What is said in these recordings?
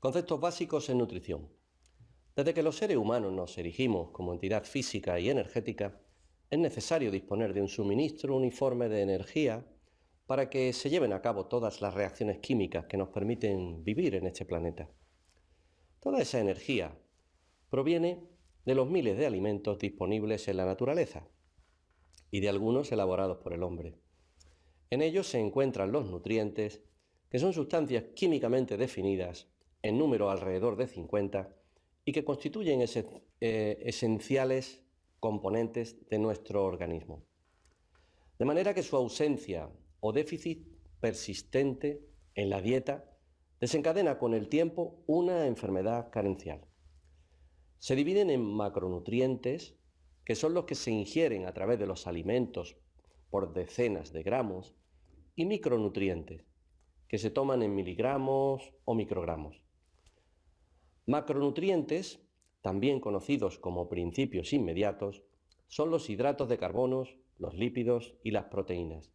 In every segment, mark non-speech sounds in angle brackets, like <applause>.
Conceptos básicos en nutrición. Desde que los seres humanos nos erigimos como entidad física y energética, es necesario disponer de un suministro uniforme de energía para que se lleven a cabo todas las reacciones químicas que nos permiten vivir en este planeta. Toda esa energía proviene de los miles de alimentos disponibles en la naturaleza y de algunos elaborados por el hombre. En ellos se encuentran los nutrientes, que son sustancias químicamente definidas en número alrededor de 50 y que constituyen eh, esenciales componentes de nuestro organismo. De manera que su ausencia o déficit persistente en la dieta desencadena con el tiempo una enfermedad carencial. Se dividen en macronutrientes, que son los que se ingieren a través de los alimentos por decenas de gramos, y micronutrientes, que se toman en miligramos o microgramos. Macronutrientes, también conocidos como principios inmediatos, son los hidratos de carbono, los lípidos y las proteínas,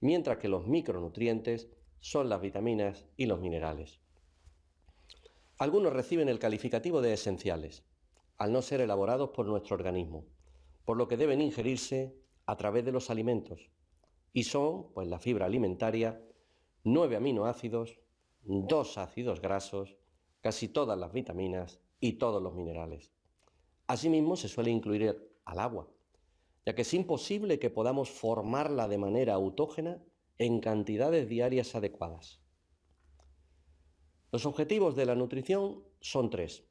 mientras que los micronutrientes son las vitaminas y los minerales. Algunos reciben el calificativo de esenciales, al no ser elaborados por nuestro organismo, por lo que deben ingerirse a través de los alimentos, y son, pues la fibra alimentaria, nueve aminoácidos, dos ácidos grasos, casi todas las vitaminas y todos los minerales. Asimismo, se suele incluir al agua, ya que es imposible que podamos formarla de manera autógena en cantidades diarias adecuadas. Los objetivos de la nutrición son tres.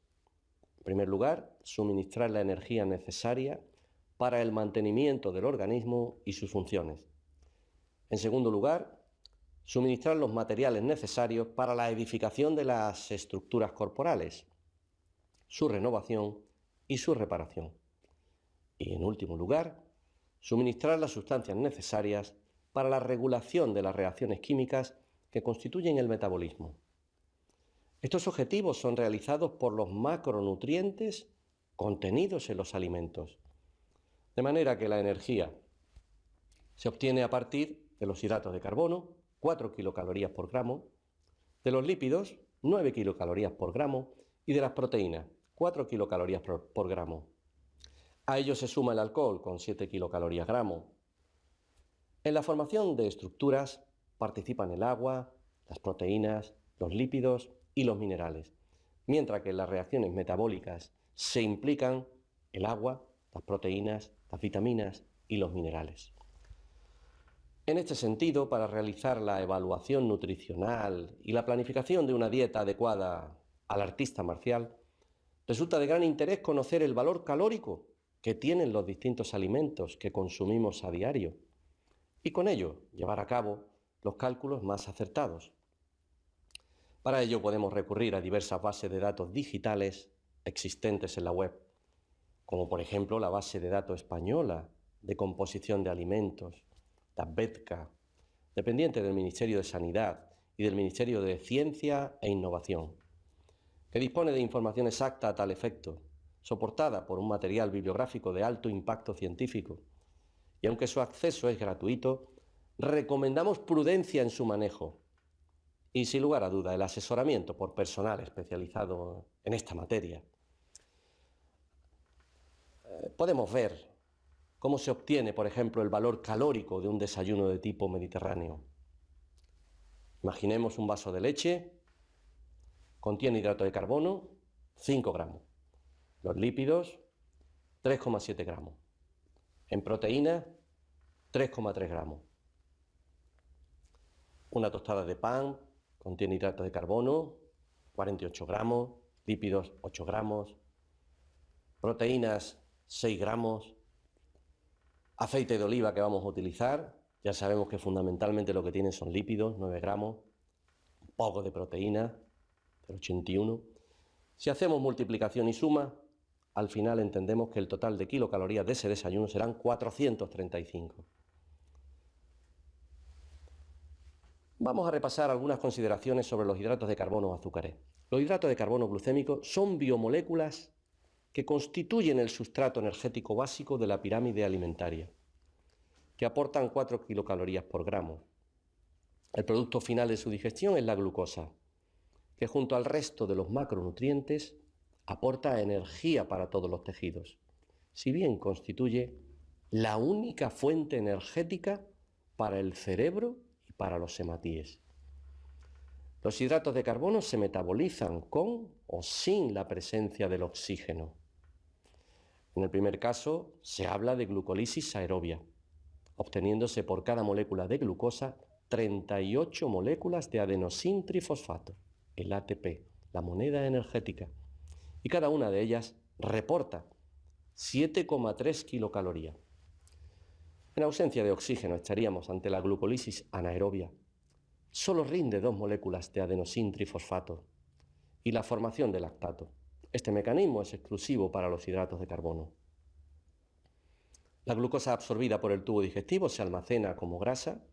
En primer lugar, suministrar la energía necesaria para el mantenimiento del organismo y sus funciones. En segundo lugar, suministrar los materiales necesarios para la edificación de las estructuras corporales, su renovación y su reparación. Y en último lugar, suministrar las sustancias necesarias para la regulación de las reacciones químicas que constituyen el metabolismo. Estos objetivos son realizados por los macronutrientes contenidos en los alimentos, de manera que la energía se obtiene a partir de los hidratos de carbono, 4 kilocalorías por gramo, de los lípidos, 9 kilocalorías por gramo, y de las proteínas, 4 kilocalorías por, gramo. A ello se suma el alcohol con 7 kilocalorías gramo. En la formación de estructuras participan el agua, las proteínas, los lípidos y los minerales, mientras que en las reacciones metabólicas se implican el agua, las proteínas, las vitaminas y los minerales. En este sentido, para realizar la evaluación nutricional y la planificación de una dieta adecuada al artista marcial, resulta de gran interés conocer el valor calórico que tienen los distintos alimentos que consumimos a diario y con ello llevar a cabo los cálculos más acertados. Para ello podemos recurrir a diversas bases de datos digitales existentes en la web, como por ejemplo la base de datos española de composición de alimentos, la BETCA, dependiente del Ministerio de Sanidad y del Ministerio de Ciencia e Innovación, que dispone de información exacta a tal efecto, soportada por un material bibliográfico de alto impacto científico. Y aunque su acceso es gratuito, recomendamos prudencia en su manejo y, sin lugar a duda, el asesoramiento por personal especializado en esta materia. Eh, podemos ver ¿Cómo se obtiene, por ejemplo, el valor calórico de un desayuno de tipo mediterráneo? Imaginemos un vaso de leche, contiene hidrato de carbono, 5 gramos. Los lípidos, 3,7 gramos. En proteínas, 3,3 gramos. Una tostada de pan contiene hidrato de carbono, 48 gramos, lípidos 8 gramos, proteínas 6 gramos, Aceite de oliva que vamos a utilizar, ya sabemos que fundamentalmente lo que tiene son lípidos, 9 gramos, poco de proteína, 81. Si hacemos multiplicación y suma, al final entendemos que el total de kilocalorías de ese desayuno serán 435. Vamos a repasar algunas consideraciones sobre los hidratos de carbono o azúcares. Los hidratos de carbono glucémicos son biomoléculas que constituyen el sustrato energético básico de la pirámide alimentaria, que aportan 4 kilocalorías por gramo. El producto final de su digestión es la glucosa, que junto al resto de los macronutrientes aporta energía para todos los tejidos, si bien constituye la única fuente energética para el cerebro y para los hematíes. Los hidratos de carbono se metabolizan con o sin la presencia del oxígeno. En el primer caso se habla de glucólisis aerobia, obteniéndose por cada molécula de glucosa 38 moléculas de adenosín trifosfato, el ATP, la moneda energética, y cada una de ellas reporta 7,3 kilocalorías. En ausencia de oxígeno estaríamos ante la glucólisis anaerobia, solo rinde dos moléculas de adenosín trifosfato y la formación de lactato. Este mecanismo es exclusivo para los hidratos de carbono. La glucosa absorbida por el tubo digestivo se almacena como grasa,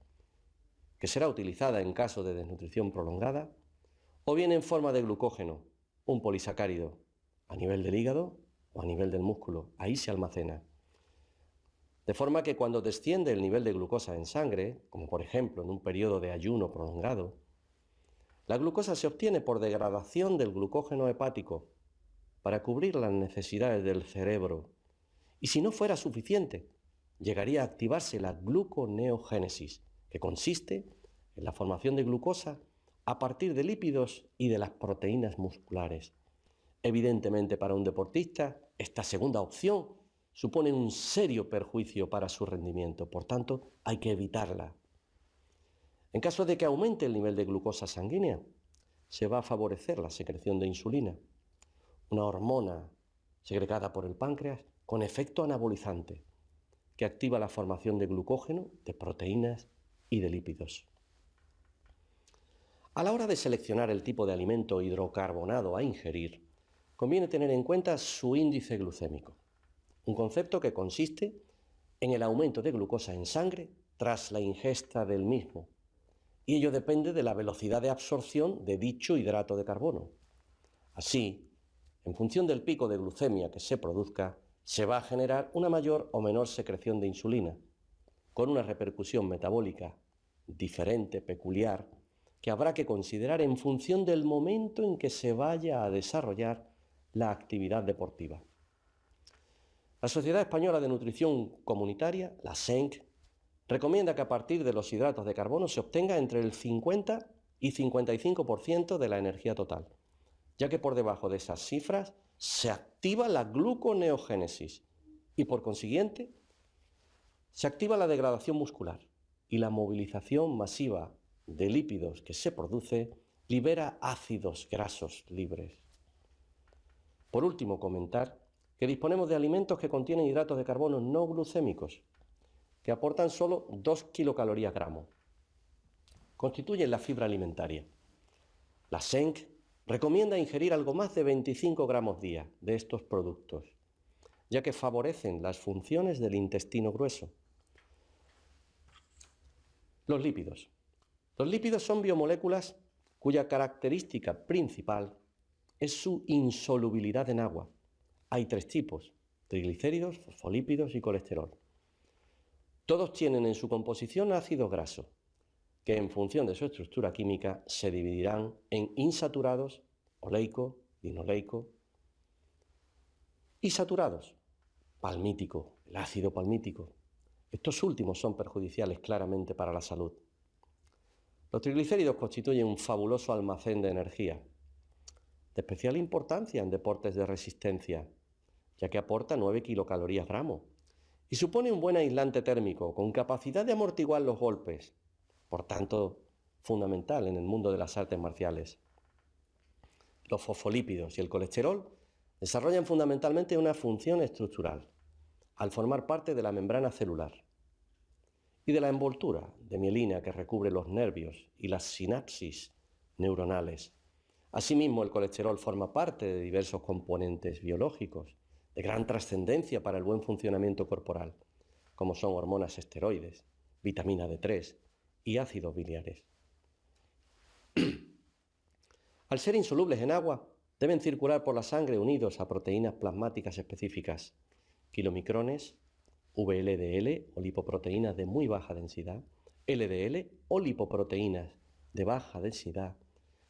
que será utilizada en caso de desnutrición prolongada, o bien en forma de glucógeno, un polisacárido, a nivel del hígado o a nivel del músculo. Ahí se almacena. De forma que cuando desciende el nivel de glucosa en sangre, como por ejemplo en un periodo de ayuno prolongado, la glucosa se obtiene por degradación del glucógeno hepático para cubrir las necesidades del cerebro. Y si no fuera suficiente, llegaría a activarse la gluconeogénesis, que consiste en la formación de glucosa a partir de lípidos y de las proteínas musculares. Evidentemente para un deportista, esta segunda opción supone un serio perjuicio para su rendimiento, por tanto hay que evitarla. En caso de que aumente el nivel de glucosa sanguínea, se va a favorecer la secreción de insulina, una hormona segregada por el páncreas con efecto anabolizante, que activa la formación de glucógeno, de proteínas y de lípidos. A la hora de seleccionar el tipo de alimento hidrocarbonado a ingerir, conviene tener en cuenta su índice glucémico un concepto que consiste en el aumento de glucosa en sangre tras la ingesta del mismo, y ello depende de la velocidad de absorción de dicho hidrato de carbono. Así, en función del pico de glucemia que se produzca, se va a generar una mayor o menor secreción de insulina, con una repercusión metabólica diferente, peculiar, que habrá que considerar en función del momento en que se vaya a desarrollar la actividad deportiva. La Sociedad Española de Nutrición Comunitaria, la SENC, recomienda que a partir de los hidratos de carbono se obtenga entre el 50 y 55% de la energía total, ya que por debajo de esas cifras se activa la gluconeogénesis y por consiguiente se activa la degradación muscular y la movilización masiva de lípidos que se produce libera ácidos grasos libres. Por último, comentar que disponemos de alimentos que contienen hidratos de carbono no glucémicos, que aportan solo 2 kilocalorías gramo. Constituyen la fibra alimentaria. La SENC recomienda ingerir algo más de 25 gramos día de estos productos, ya que favorecen las funciones del intestino grueso. Los lípidos. Los lípidos son biomoléculas cuya característica principal es su insolubilidad en agua hay tres tipos, triglicéridos, fosfolípidos y colesterol. Todos tienen en su composición ácido graso, que en función de su estructura química se dividirán en insaturados, oleico, linoleico, y saturados, palmítico, el ácido palmítico. Estos últimos son perjudiciales claramente para la salud. Los triglicéridos constituyen un fabuloso almacén de energía, de especial importancia en deportes de resistencia, ya que aporta 9 kilocalorías gramo y supone un buen aislante térmico con capacidad de amortiguar los golpes, por tanto, fundamental en el mundo de las artes marciales. Los fosfolípidos y el colesterol desarrollan fundamentalmente una función estructural, al formar parte de la membrana celular y de la envoltura de mielina que recubre los nervios y las sinapsis neuronales. Asimismo, el colesterol forma parte de diversos componentes biológicos, de gran trascendencia para el buen funcionamiento corporal, como son hormonas esteroides, vitamina D3 y ácidos biliares. <clears throat> Al ser insolubles en agua, deben circular por la sangre unidos a proteínas plasmáticas específicas, kilomicrones, VLDL o lipoproteínas de muy baja densidad, LDL o lipoproteínas de baja densidad,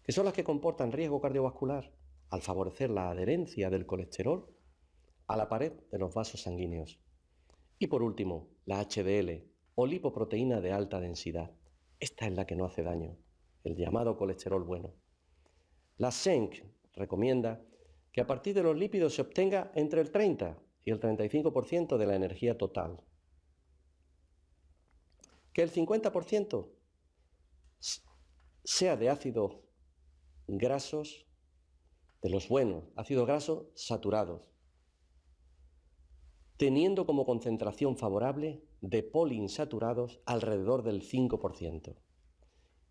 que son las que comportan riesgo cardiovascular al favorecer la adherencia del colesterol a la pared de los vasos sanguíneos. Y por último, la HDL o lipoproteína de alta densidad. Esta es la que no hace daño, el llamado colesterol bueno. La SENC recomienda que a partir de los lípidos se obtenga entre el 30 y el 35% de la energía total. Que el 50% sea de ácidos grasos, de los buenos, ácidos grasos saturados, teniendo como concentración favorable de poliinsaturados alrededor del 5%.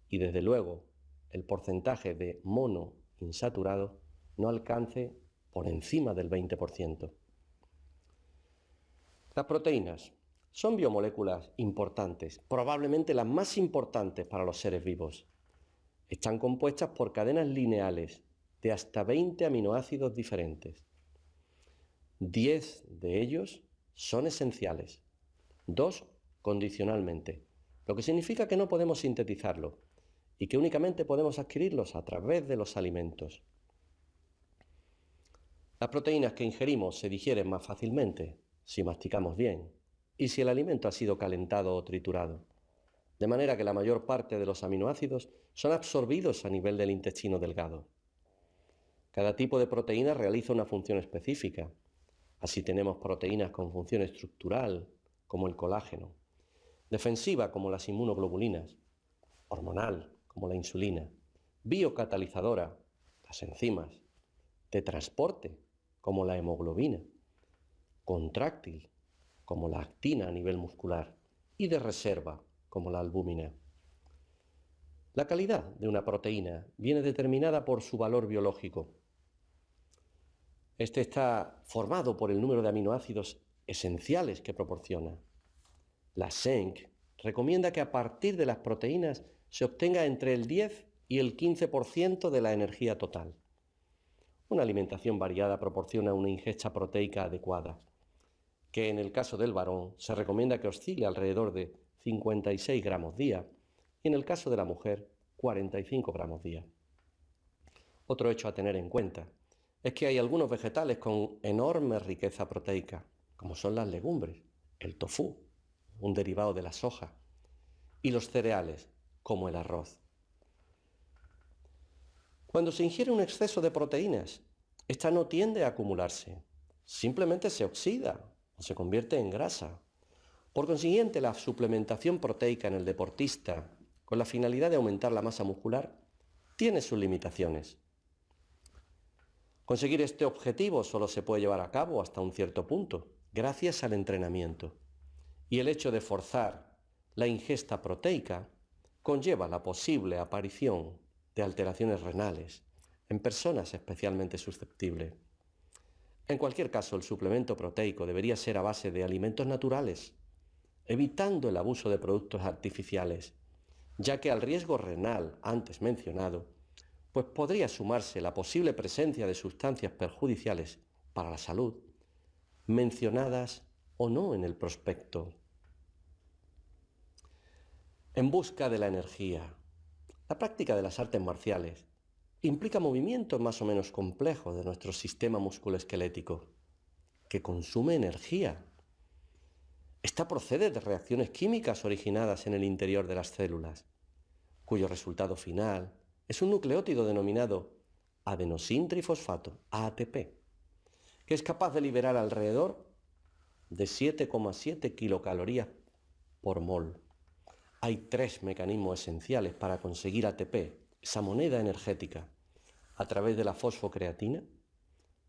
Y desde luego, el porcentaje de monoinsaturados no alcance por encima del 20%. Las proteínas son biomoléculas importantes, probablemente las más importantes para los seres vivos. Están compuestas por cadenas lineales de hasta 20 aminoácidos diferentes. 10 de ellos son esenciales, dos condicionalmente, lo que significa que no podemos sintetizarlo y que únicamente podemos adquirirlos a través de los alimentos. Las proteínas que ingerimos se digieren más fácilmente si masticamos bien y si el alimento ha sido calentado o triturado, de manera que la mayor parte de los aminoácidos son absorbidos a nivel del intestino delgado. Cada tipo de proteína realiza una función específica. Así tenemos proteínas con función estructural, como el colágeno, defensiva, como las inmunoglobulinas, hormonal, como la insulina, biocatalizadora, las enzimas, de transporte, como la hemoglobina, contráctil, como la actina a nivel muscular, y de reserva, como la albúmina. La calidad de una proteína viene determinada por su valor biológico. Este está formado por el número de aminoácidos esenciales que proporciona. La SENC recomienda que a partir de las proteínas se obtenga entre el 10 y el 15% de la energía total. Una alimentación variada proporciona una ingesta proteica adecuada, que en el caso del varón se recomienda que oscile alrededor de 56 gramos día y en el caso de la mujer 45 gramos día. Otro hecho a tener en cuenta es que hay algunos vegetales con enorme riqueza proteica, como son las legumbres, el tofu, un derivado de la soja, y los cereales, como el arroz. Cuando se ingiere un exceso de proteínas, esta no tiende a acumularse, simplemente se oxida o se convierte en grasa. Por consiguiente, la suplementación proteica en el deportista, con la finalidad de aumentar la masa muscular, tiene sus limitaciones. Conseguir este objetivo solo se puede llevar a cabo hasta un cierto punto, gracias al entrenamiento. Y el hecho de forzar la ingesta proteica conlleva la posible aparición de alteraciones renales en personas especialmente susceptibles. En cualquier caso, el suplemento proteico debería ser a base de alimentos naturales, evitando el abuso de productos artificiales, ya que al riesgo renal antes mencionado, pues podría sumarse la posible presencia de sustancias perjudiciales para la salud, mencionadas o no en el prospecto. En busca de la energía, la práctica de las artes marciales implica movimientos más o menos complejos de nuestro sistema musculoesquelético, que consume energía. Esta procede de reacciones químicas originadas en el interior de las células, cuyo resultado final es un nucleótido denominado adenosintrifosfato, ATP, que es capaz de liberar alrededor de 7,7 kilocalorías por mol. Hay tres mecanismos esenciales para conseguir ATP, esa moneda energética, a través de la fosfocreatina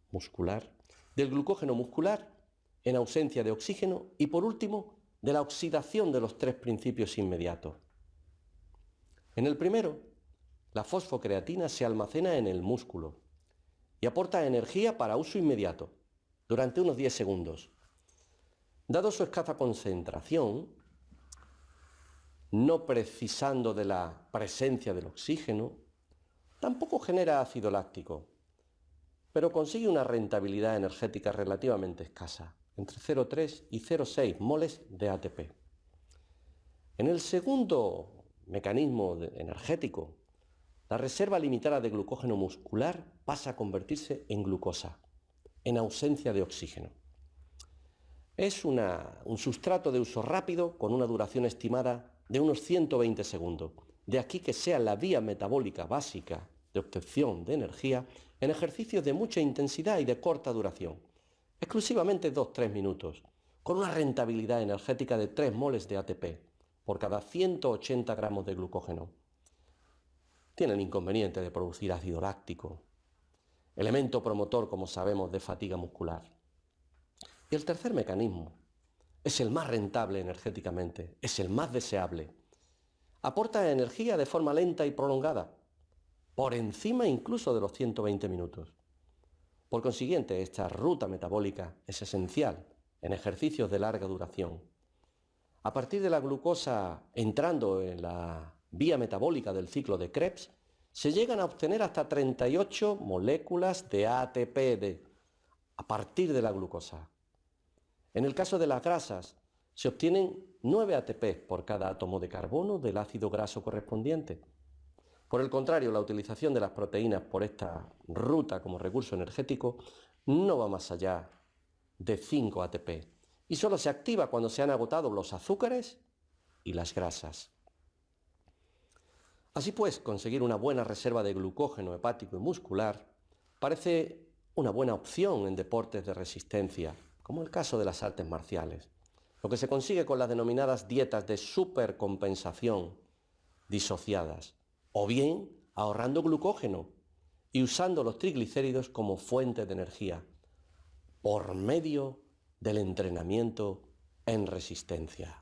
muscular, del glucógeno muscular en ausencia de oxígeno y por último de la oxidación de los tres principios inmediatos. En el primero, la fosfocreatina se almacena en el músculo y aporta energía para uso inmediato, durante unos 10 segundos. Dado su escasa concentración, no precisando de la presencia del oxígeno, tampoco genera ácido láctico, pero consigue una rentabilidad energética relativamente escasa, entre 0,3 y 0,6 moles de ATP. En el segundo mecanismo energético, la reserva limitada de glucógeno muscular pasa a convertirse en glucosa, en ausencia de oxígeno. Es un sustrato de uso rápido con una duración estimada de unos 120 segundos. De aquí que sea la vía metabólica básica de obtención de energía en ejercicios de mucha intensidad y de corta duración, exclusivamente 2-3 minutos, con una rentabilidad energética de 3 moles de ATP por cada 180 gramos de glucógeno. Tiene el inconveniente de producir ácido láctico, elemento promotor, como sabemos, de fatiga muscular. Y el tercer mecanismo es el más rentable energéticamente, es el más deseable. Aporta energía de forma lenta y prolongada, por encima incluso de los 120 minutos. Por consiguiente, esta ruta metabólica es esencial en ejercicios de larga duración. A partir de la glucosa entrando en la vía metabólica del ciclo de Krebs, se llegan a obtener hasta 38 moléculas de ATP a partir de la glucosa. En el caso de las grasas, se obtienen 9 ATP por cada átomo de carbono del ácido graso correspondiente. Por el contrario, la utilización de las proteínas por esta ruta como recurso energético no va más allá de 5 ATP y solo se activa cuando se han agotado los azúcares y las grasas. Así pues, conseguir una buena reserva de glucógeno hepático y muscular parece una buena opción en deportes de resistencia, como el caso de las artes marciales, lo que se consigue con las denominadas dietas de supercompensación disociadas, o bien ahorrando glucógeno y usando los triglicéridos como fuente de energía, por medio del entrenamiento en resistencia.